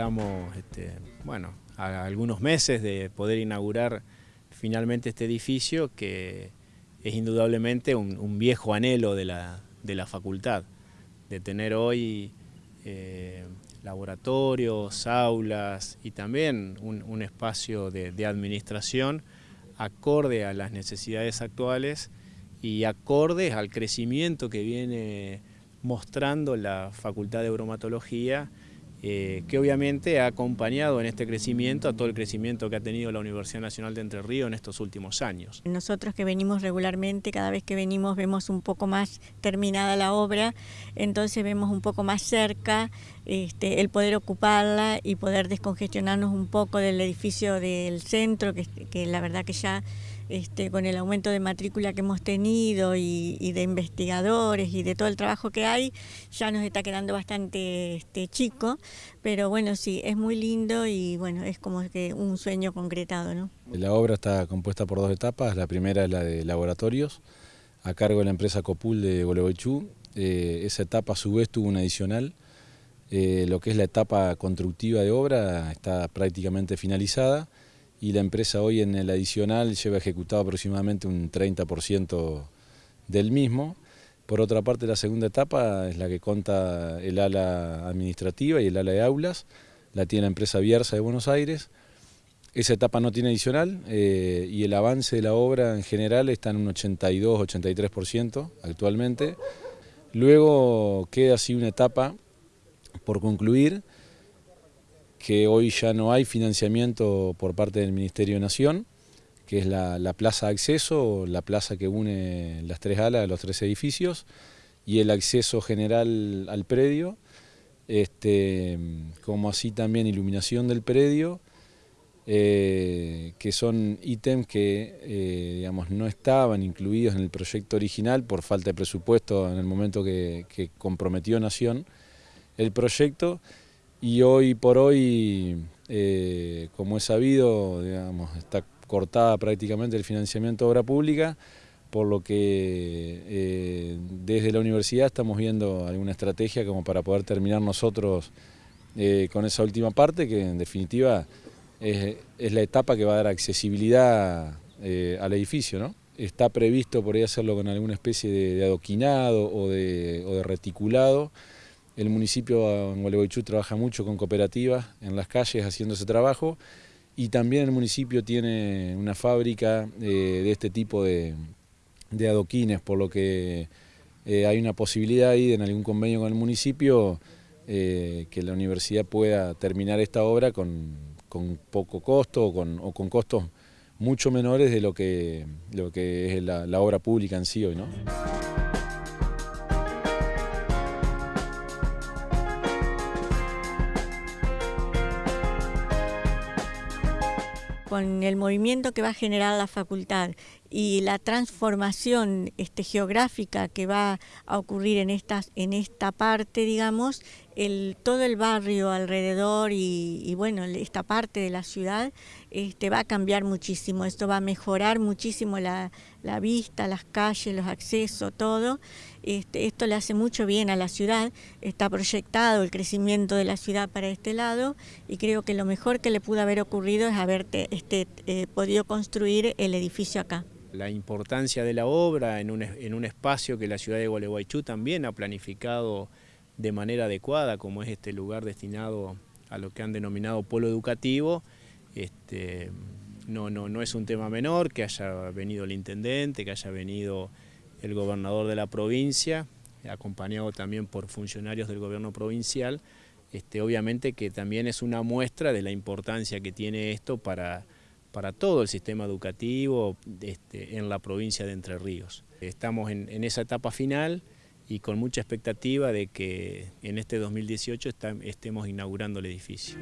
estamos, este, bueno, a algunos meses de poder inaugurar finalmente este edificio que es indudablemente un, viejo anhelo de la, facultad, de tener hoy eh, laboratorios, aulas y también un, espacio de, administración acorde a las necesidades actuales y acorde al crecimiento que viene mostrando la Facultad de Bromatología eh, que obviamente ha acompañado en este crecimiento a todo el crecimiento que ha tenido la Universidad Nacional de Entre Ríos en estos últimos años. Nosotros que venimos regularmente, cada vez que venimos vemos un poco más terminada la obra, entonces vemos un poco más cerca este, el poder ocuparla y poder descongestionarnos un poco del edificio del centro, que la verdad que ya este, con el aumento de matrícula que hemos tenido y, de investigadores y de todo el trabajo que hay, ya nos está quedando bastante este, chico, pero bueno, sí, es muy lindo y bueno, es como que un sueño concretado. ¿no? La obra está compuesta por dos etapas, la primera es la de laboratorios, a cargo de la empresa Copul de Gualeguaychú, eh, esa etapa a su vez tuvo una adicional, eh, lo que es la etapa constructiva de obra está prácticamente finalizada, y la empresa hoy en el adicional lleva ejecutado aproximadamente un 30% del mismo. Por otra parte, la segunda etapa es la que conta el ala administrativa y el ala de aulas, la tiene la empresa Bierza de Buenos Aires. Esa etapa no tiene adicional eh, y el avance de la obra en general está en un 82-83% actualmente. Luego queda así una etapa por concluir, que hoy ya no hay financiamiento por parte del Ministerio de Nación, que es la, plaza de acceso, la plaza que une las tres alas de los tres edificios, y el acceso general al predio, este, como así también iluminación del predio, eh, que son ítems que eh, digamos, no estaban incluidos en el proyecto original por falta de presupuesto en el momento que, que comprometió Nación el proyecto, y hoy por hoy, eh, como es sabido, está cortada prácticamente el financiamiento de obra pública, por lo que eh, desde la universidad estamos viendo alguna estrategia como para poder terminar nosotros eh, con esa última parte, que en definitiva es, la etapa que va a dar accesibilidad al edificio. ¿no? Está previsto por ahí hacerlo con alguna especie de, adoquinado o de reticulado, el municipio en Gualeguaychú trabaja mucho con cooperativas en las calles haciendo ese trabajo y también el municipio tiene una fábrica eh, de este tipo de, adoquines, por lo que eh, hay una posibilidad ahí en algún convenio con el municipio eh, que la universidad pueda terminar esta obra con, poco costo o con, costos mucho menores de lo que, lo que es la, la obra pública en sí hoy. ¿no? Con el movimiento que va a generar la facultad y la transformación este, geográfica que va a ocurrir en, estas, en esta parte, digamos, el, todo el barrio alrededor y, bueno, esta parte de la ciudad este, va a cambiar muchísimo. Esto va a mejorar muchísimo la, vista, las calles, los accesos, todo. Este, esto le hace mucho bien a la ciudad. Está proyectado el crecimiento de la ciudad para este lado y creo que lo mejor que le pudo haber ocurrido es haber este, eh, podido construir el edificio acá la importancia de la obra en un, en un espacio que la ciudad de Gualeguaychú también ha planificado de manera adecuada, como es este lugar destinado a lo que han denominado polo educativo. Este, no, no, no es un tema menor que haya venido el intendente, que haya venido el gobernador de la provincia, acompañado también por funcionarios del gobierno provincial. Este, obviamente que también es una muestra de la importancia que tiene esto para para todo el sistema educativo este, en la provincia de Entre Ríos. Estamos en, esa etapa final y con mucha expectativa de que en este 2018 estemos inaugurando el edificio.